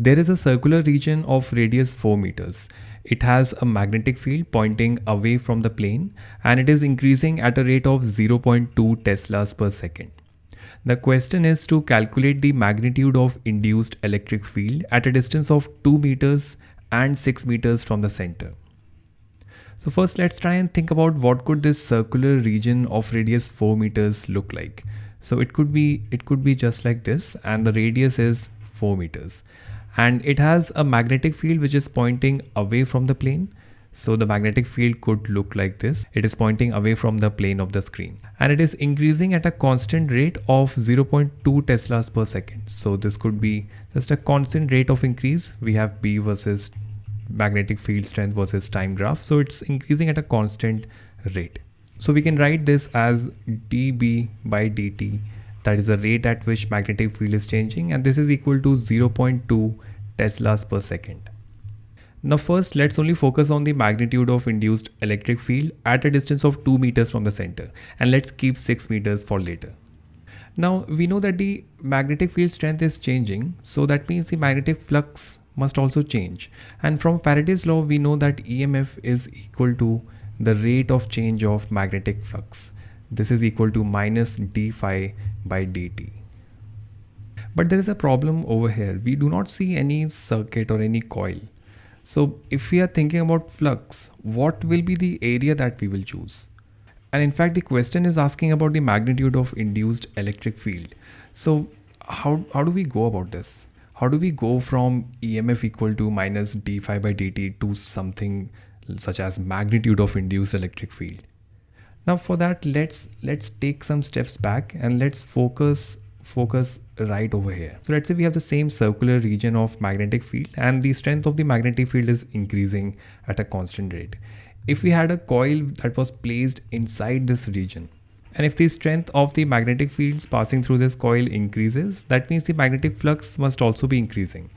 There is a circular region of radius 4 meters. It has a magnetic field pointing away from the plane and it is increasing at a rate of 0.2 teslas per second. The question is to calculate the magnitude of induced electric field at a distance of 2 meters and 6 meters from the center. So first let's try and think about what could this circular region of radius 4 meters look like. So it could be it could be just like this and the radius is 4 meters and it has a magnetic field which is pointing away from the plane. So the magnetic field could look like this. It is pointing away from the plane of the screen and it is increasing at a constant rate of 0.2 teslas per second. So this could be just a constant rate of increase. We have B versus magnetic field strength versus time graph. So it's increasing at a constant rate. So we can write this as dB by dt that is the rate at which magnetic field is changing and this is equal to 0.2 teslas per second. Now first let's only focus on the magnitude of induced electric field at a distance of 2 meters from the center and let's keep 6 meters for later. Now we know that the magnetic field strength is changing so that means the magnetic flux must also change and from Faraday's law we know that EMF is equal to the rate of change of magnetic flux. This is equal to minus d phi by dt. But there is a problem over here. We do not see any circuit or any coil. So if we are thinking about flux, what will be the area that we will choose? And in fact, the question is asking about the magnitude of induced electric field. So how, how do we go about this? How do we go from EMF equal to minus d phi by dt to something such as magnitude of induced electric field? Now for that, let's let's take some steps back and let's focus focus right over here. So let's say we have the same circular region of magnetic field and the strength of the magnetic field is increasing at a constant rate. If we had a coil that was placed inside this region and if the strength of the magnetic fields passing through this coil increases, that means the magnetic flux must also be increasing.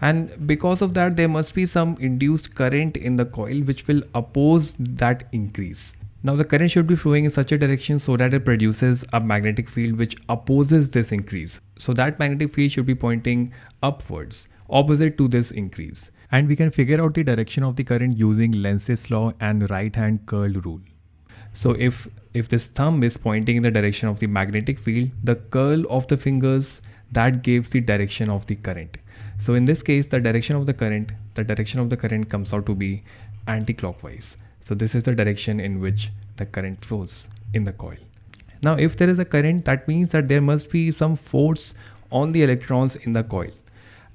And because of that, there must be some induced current in the coil which will oppose that increase. Now the current should be flowing in such a direction so that it produces a magnetic field which opposes this increase. So that magnetic field should be pointing upwards, opposite to this increase. And we can figure out the direction of the current using Lenz's law and right hand curl rule. So if, if this thumb is pointing in the direction of the magnetic field, the curl of the fingers that gives the direction of the current. So in this case, the direction of the current, the direction of the current comes out to be anti-clockwise. So this is the direction in which the current flows in the coil. Now if there is a current that means that there must be some force on the electrons in the coil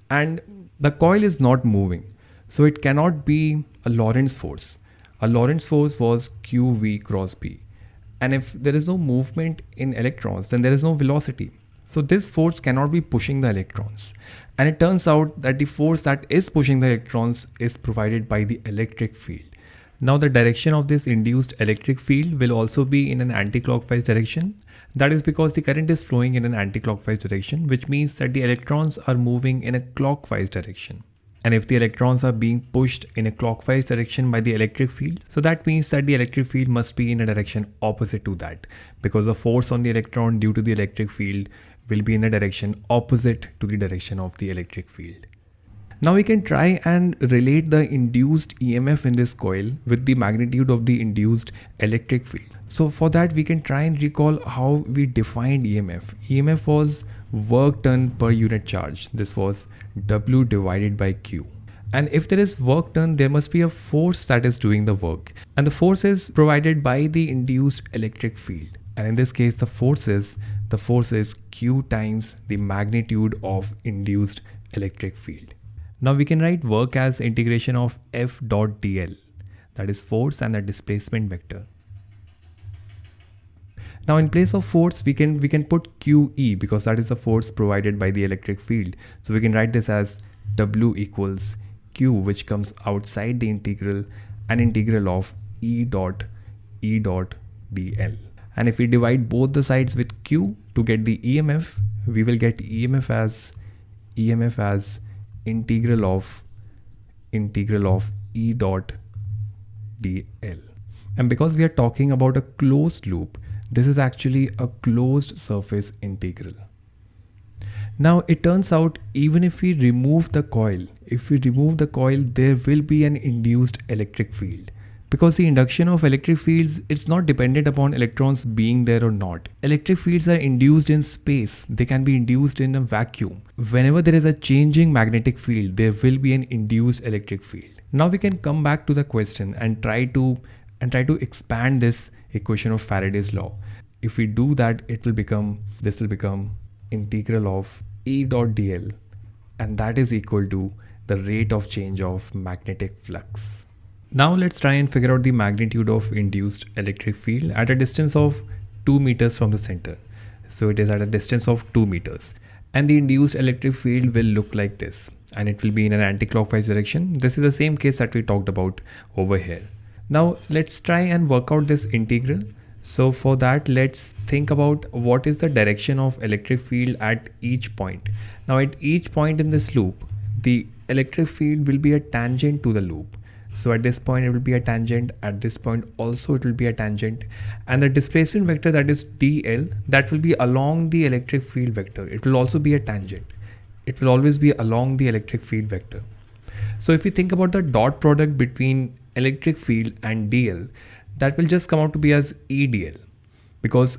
and the coil is not moving. So it cannot be a Lorentz force. A Lorentz force was QV cross B. And if there is no movement in electrons, then there is no velocity. So this force cannot be pushing the electrons. And it turns out that the force that is pushing the electrons is provided by the electric field. Now the direction of this induced electric field will also be in an anti-clockwise direction. That is because the current is flowing in an anti-clockwise direction, which means that the electrons are moving in a clockwise direction. And if the electrons are being pushed in a clockwise direction by the electric field, so that means that the electric field must be in a direction opposite to that because the force on the electron due to the electric field will be in a direction opposite to the direction of the electric field. Now we can try and relate the induced EMF in this coil with the magnitude of the induced electric field. So for that we can try and recall how we defined EMF. EMF was work done per unit charge. This was W divided by Q. And if there is work done, there must be a force that is doing the work. And the force is provided by the induced electric field. And in this case, the force is, the force is Q times the magnitude of induced electric field. Now we can write work as integration of F dot dl that is force and the displacement vector. Now in place of force we can we can put QE because that is the force provided by the electric field. So we can write this as W equals Q which comes outside the integral and integral of E dot E dot dl. And if we divide both the sides with Q to get the EMF, we will get EMF as EMF as integral of integral of E dot dl. And because we are talking about a closed loop, this is actually a closed surface integral. Now it turns out even if we remove the coil, if we remove the coil, there will be an induced electric field because the induction of electric fields it's not dependent upon electrons being there or not. Electric fields are induced in space. They can be induced in a vacuum. Whenever there is a changing magnetic field there will be an induced electric field. Now we can come back to the question and try to and try to expand this equation of faraday's law. If we do that it will become this will become integral of e dot dl and that is equal to the rate of change of magnetic flux now let's try and figure out the magnitude of induced electric field at a distance of 2 meters from the center. So it is at a distance of 2 meters and the induced electric field will look like this and it will be in an anti-clockwise direction. This is the same case that we talked about over here. Now let's try and work out this integral. So for that let's think about what is the direction of electric field at each point. Now at each point in this loop the electric field will be a tangent to the loop so at this point it will be a tangent. At this point also it will be a tangent. And the displacement vector that is dl that will be along the electric field vector. It will also be a tangent. It will always be along the electric field vector. So if you think about the dot product between electric field and dl that will just come out to be as edl because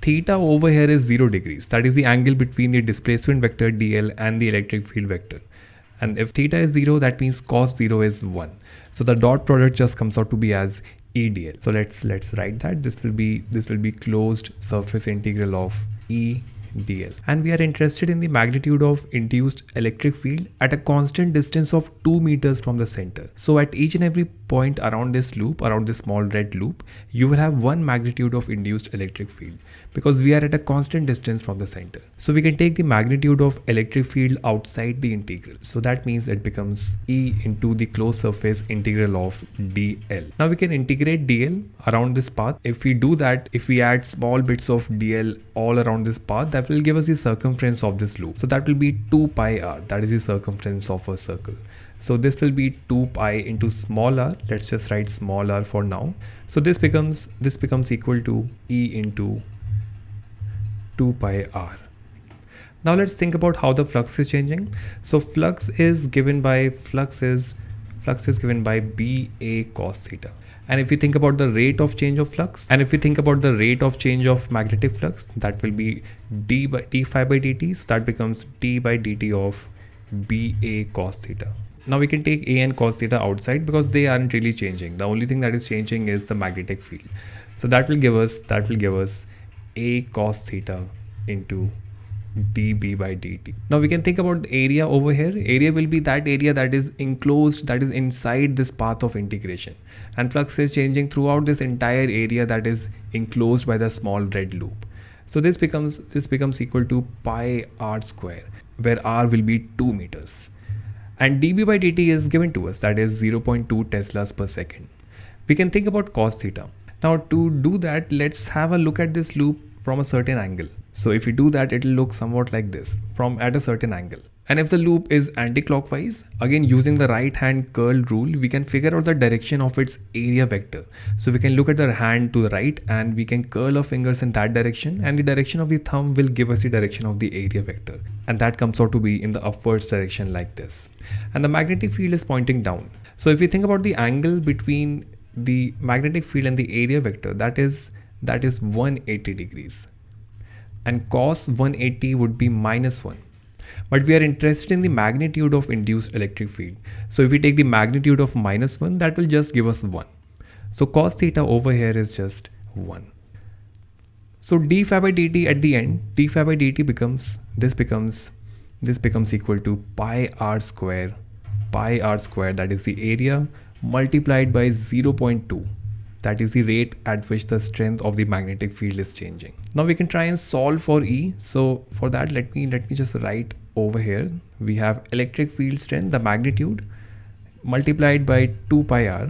theta over here is 0 degrees. That is the angle between the displacement vector dl and the electric field vector and if theta is 0 that means cos 0 is 1 so the dot product just comes out to be as EDL. So let's let's write that this will be this will be closed surface integral of E dl and we are interested in the magnitude of induced electric field at a constant distance of 2 meters from the center. So at each and every point around this loop around this small red loop you will have one magnitude of induced electric field because we are at a constant distance from the center. So we can take the magnitude of electric field outside the integral. So that means it becomes E into the closed surface integral of dl. Now we can integrate dl around this path. If we do that if we add small bits of dl all around this path that will give us the circumference of this loop. So that will be 2 pi r that is the circumference of a circle. So this will be 2 pi into small r. Let's just write small r for now. So this becomes this becomes equal to E into 2 pi r. Now let's think about how the flux is changing. So flux is given by flux is flux is given by B A cos theta and if we think about the rate of change of flux and if we think about the rate of change of magnetic flux that will be d by d phi by dt. So that becomes d by dt of ba cos theta. Now we can take a and cos theta outside because they aren't really changing. The only thing that is changing is the magnetic field. So that will give us that will give us a cos theta into dB by dt. Now we can think about area over here. Area will be that area that is enclosed, that is inside this path of integration. And flux is changing throughout this entire area that is enclosed by the small red loop. So this becomes this becomes equal to pi r square, where r will be 2 meters. And dB by dt is given to us, that is 0.2 teslas per second. We can think about cos theta. Now to do that, let's have a look at this loop from a certain angle. So if we do that, it will look somewhat like this from at a certain angle. And if the loop is anti-clockwise, again using the right hand curl rule, we can figure out the direction of its area vector. So we can look at the hand to the right and we can curl our fingers in that direction and the direction of the thumb will give us the direction of the area vector. And that comes out to be in the upwards direction like this. And the magnetic field is pointing down. So if we think about the angle between the magnetic field and the area vector, that is that is 180 degrees and cos 180 would be minus 1 but we are interested in the magnitude of induced electric field. So if we take the magnitude of minus 1 that will just give us 1 so cos theta over here is just 1 so d phi by dt at the end d phi by dt becomes this becomes this becomes equal to pi r square pi r square that is the area multiplied by 0.2 that is the rate at which the strength of the magnetic field is changing. Now we can try and solve for e. So for that let me let me just write over here. We have electric field strength the magnitude multiplied by 2 pi r.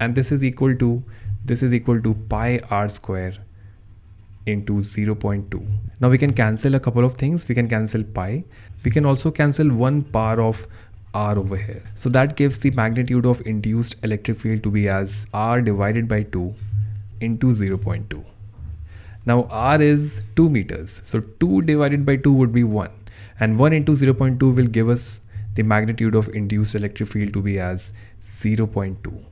And this is equal to this is equal to pi r square into 0.2 now we can cancel a couple of things. We can cancel pi. We can also cancel one power of r over here. So that gives the magnitude of induced electric field to be as r divided by 2 into 0.2. Now r is 2 meters. So 2 divided by 2 would be 1 and 1 into 0.2 will give us the magnitude of induced electric field to be as 0.2.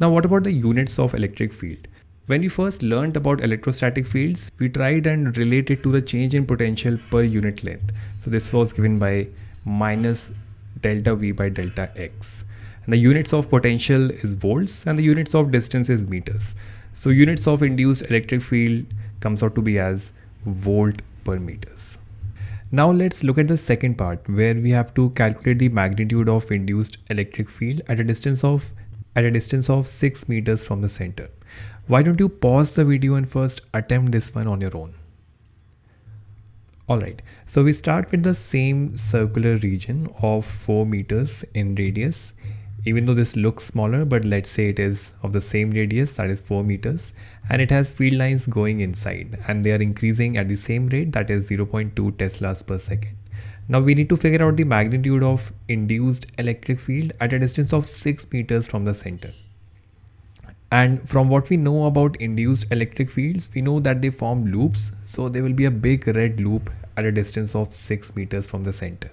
Now what about the units of electric field? When we first learned about electrostatic fields, we tried and related to the change in potential per unit length. So this was given by minus delta V by delta X. And the units of potential is volts and the units of distance is meters. So units of induced electric field comes out to be as volt per meters. Now let's look at the second part where we have to calculate the magnitude of induced electric field at a distance of at a distance of 6 meters from the center. Why don't you pause the video and first attempt this one on your own. Alright, so we start with the same circular region of 4 meters in radius even though this looks smaller but let's say it is of the same radius that is 4 meters and it has field lines going inside and they are increasing at the same rate that is 0.2 teslas per second. Now we need to figure out the magnitude of induced electric field at a distance of 6 meters from the center. And from what we know about induced electric fields, we know that they form loops. So there will be a big red loop at a distance of 6 meters from the center.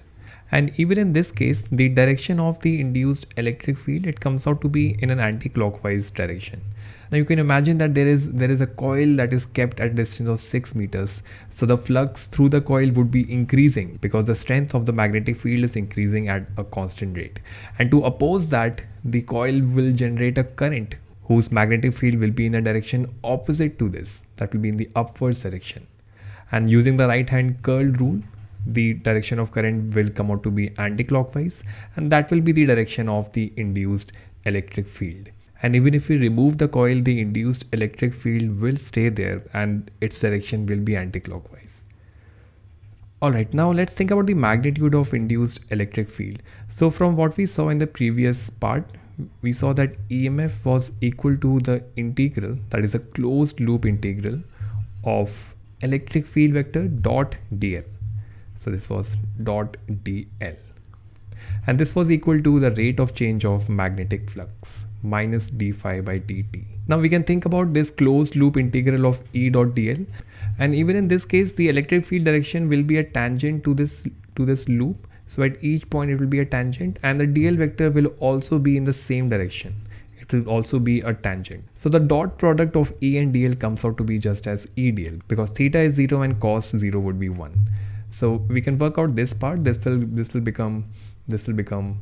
And even in this case the direction of the induced electric field it comes out to be in an anti-clockwise direction. Now you can imagine that there is there is a coil that is kept at a distance of 6 meters. So the flux through the coil would be increasing because the strength of the magnetic field is increasing at a constant rate. And to oppose that the coil will generate a current whose magnetic field will be in a direction opposite to this that will be in the upwards direction. And using the right hand curl rule the direction of current will come out to be anti-clockwise and that will be the direction of the induced electric field. And even if we remove the coil the induced electric field will stay there and its direction will be anti-clockwise. Alright, now let's think about the magnitude of induced electric field. So from what we saw in the previous part, we saw that EMF was equal to the integral, that is a closed loop integral of electric field vector dot dl so this was dot dl and this was equal to the rate of change of magnetic flux minus d phi by dt. Now we can think about this closed loop integral of E dot dl and even in this case the electric field direction will be a tangent to this to this loop so at each point it will be a tangent and the dl vector will also be in the same direction. It will also be a tangent. So the dot product of E and dl comes out to be just as E dl because theta is 0 and cos 0 would be 1 so we can work out this part. This will this will become this will become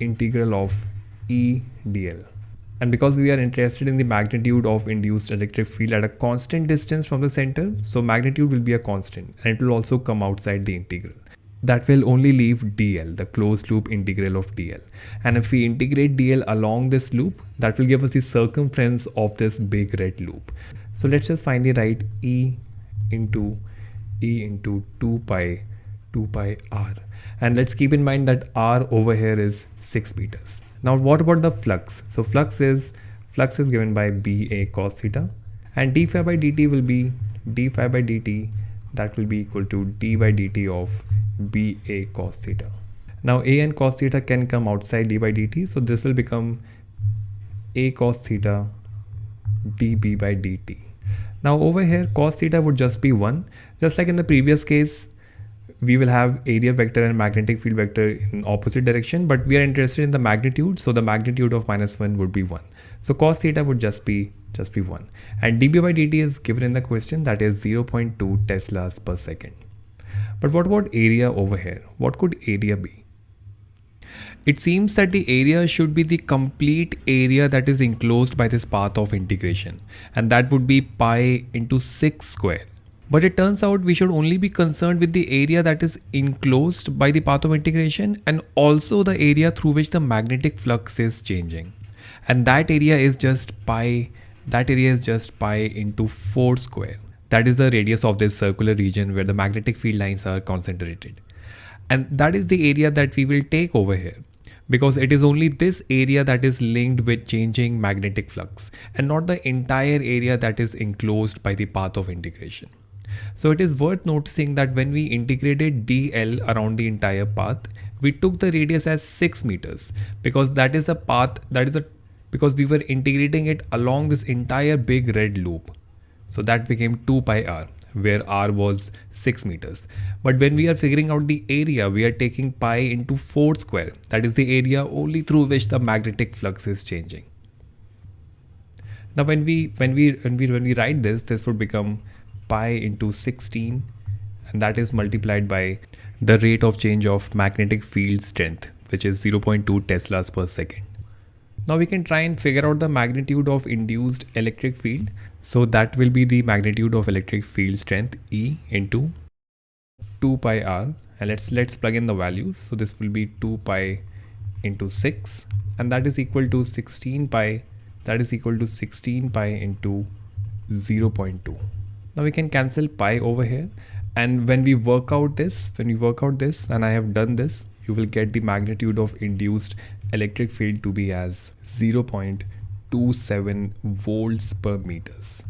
integral of E dl and because we are interested in the magnitude of induced electric field at a constant distance from the center so magnitude will be a constant and it will also come outside the integral. That will only leave dl the closed loop integral of dl. And if we integrate dl along this loop that will give us the circumference of this big red loop. So let's just finally write e into e into 2 pi 2 pi r. And let's keep in mind that r over here is 6 meters now what about the flux? So flux is flux is given by ba cos theta and d phi by dt will be d phi by dt that will be equal to d by dt of ba cos theta. Now a and cos theta can come outside d by dt so this will become a cos theta db by dt. Now over here cos theta would just be 1. Just like in the previous case, we will have area vector and magnetic field vector in opposite direction, but we are interested in the magnitude. So the magnitude of minus 1 would be 1. So cos theta would just be just be 1. And dB by dt is given in the question that is 0.2 teslas per second. But what about area over here? What could area be? It seems that the area should be the complete area that is enclosed by this path of integration and that would be pi into 6 square. But it turns out we should only be concerned with the area that is enclosed by the path of integration and also the area through which the magnetic flux is changing. And that area is just pi, that area is just pi into 4 square. That is the radius of this circular region where the magnetic field lines are concentrated. And that is the area that we will take over here because it is only this area that is linked with changing magnetic flux and not the entire area that is enclosed by the path of integration. So it is worth noticing that when we integrated dl around the entire path, we took the radius as 6 meters because that is a path that is a because we were integrating it along this entire big red loop. So that became 2 pi r where r was 6 meters. But when we are figuring out the area, we are taking pi into 4 square. That is the area only through which the magnetic flux is changing. Now when we when we when we when we write this, this would become pi into 16 and that is multiplied by the rate of change of magnetic field strength which is 0.2 teslas per second. Now we can try and figure out the magnitude of induced electric field. So that will be the magnitude of electric field strength E into 2 pi r and let's let's plug in the values. So this will be 2 pi into 6 and that is equal to 16 pi that is equal to 16 pi into 0.2. Now we can cancel pi over here. And when we work out this when we work out this and I have done this you will get the magnitude of induced electric field to be as 0.27 volts per meters